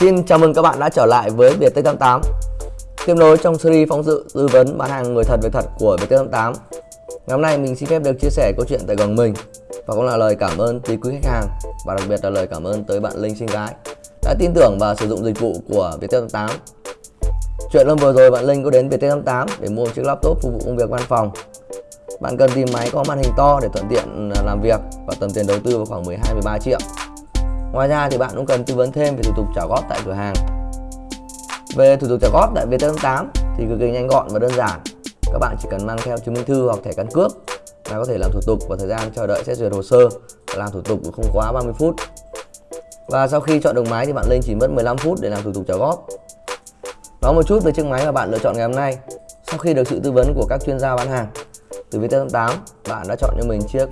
Xin chào mừng các bạn đã trở lại với Viettech88 Tiếp nối trong series phóng sự tư vấn bán hàng người thật, việc thật của Viettech88 Ngày hôm nay mình xin phép được chia sẻ câu chuyện tại gần mình, Và cũng là lời cảm ơn tới quý khách hàng, Và đặc biệt là lời cảm ơn tới bạn Linh Sinh Gái Đã tin tưởng và sử dụng dịch vụ của Viettech88 Chuyện lần vừa rồi bạn Linh có đến Viettech88 để mua một chiếc laptop phục vụ công việc văn phòng. Bạn cần tìm máy có màn hình to để thuận tiện làm việc và tầm tiền đầu tư vào khoảng 12-13 triệu. Ngoài ra thì bạn cũng cần tư vấn thêm về thủ tục trả góp tại cửa hàng. Về thủ tục trả góp tại Viettel8 thì cực kỳ nhanh gọn và đơn giản. Các bạn chỉ cần mang theo chứng minh thư hoặc thẻ căn cước là có thể làm thủ tục và thời gian chờ đợi xét duyệt hồ sơ làm thủ tục không quá 30 phút. Và sau khi chọn được máy thì bạn lên chỉ mất 15 phút để làm thủ tục trả góp. Nói một chút về chiếc máy mà bạn lựa chọn ngày hôm nay. Sau khi được sự tư vấn của các chuyên gia bán hàng, từ Viettel 8 bạn đã chọn cho mình chiếc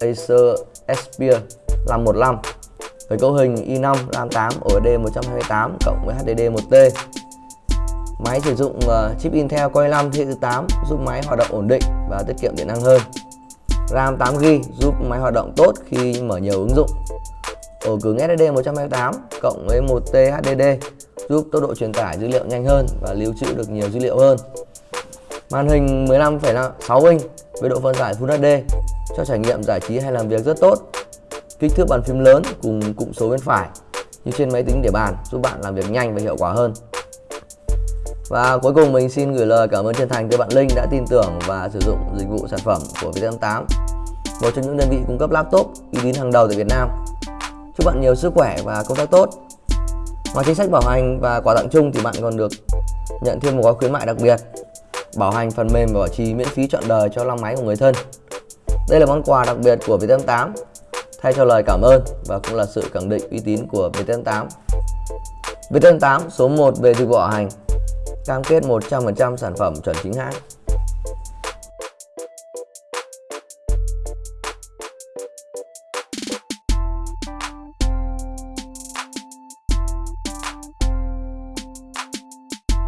Acer Aspire 515 với cấu hình i5 RAM 8 OSD 128 cộng với HDD 1T. Máy sử dụng uh, chip Intel Core i5 thế hệ thứ 8 giúp máy hoạt động ổn định và tiết kiệm điện năng hơn. RAM 8GB giúp máy hoạt động tốt khi mở nhiều ứng dụng. Ổ cứng SSD 128 cộng với 1T HDD giúp tốc độ truyền tải dữ liệu nhanh hơn và lưu trữ được nhiều dữ liệu hơn. Màn hình 15,6 inch với độ phân giải Full HD cho trải nghiệm giải trí hay làm việc rất tốt kích thước bàn phím lớn cùng cụm số bên phải như trên máy tính để bàn giúp bạn làm việc nhanh và hiệu quả hơn. Và cuối cùng mình xin gửi lời cảm ơn chân thành tới bạn Linh đã tin tưởng và sử dụng dịch vụ sản phẩm của VT88, một trong những đơn vị cung cấp laptop uy tín hàng đầu tại Việt Nam. Chúc bạn nhiều sức khỏe và công tác tốt. Ngoài chính sách bảo hành và quà tặng chung thì bạn còn được nhận thêm một gói khuyến mại đặc biệt, bảo hành phần mềm và bảo trì miễn phí trọn đời cho lăng máy của người thân. Đây là món quà đặc biệt của VT88 thay cho lời cảm ơn và cũng là sự khẳng định uy tín của VTN8. VTN8 số 1 về dịch vụ bảo hành, cam kết 100% sản phẩm chuẩn chính hãng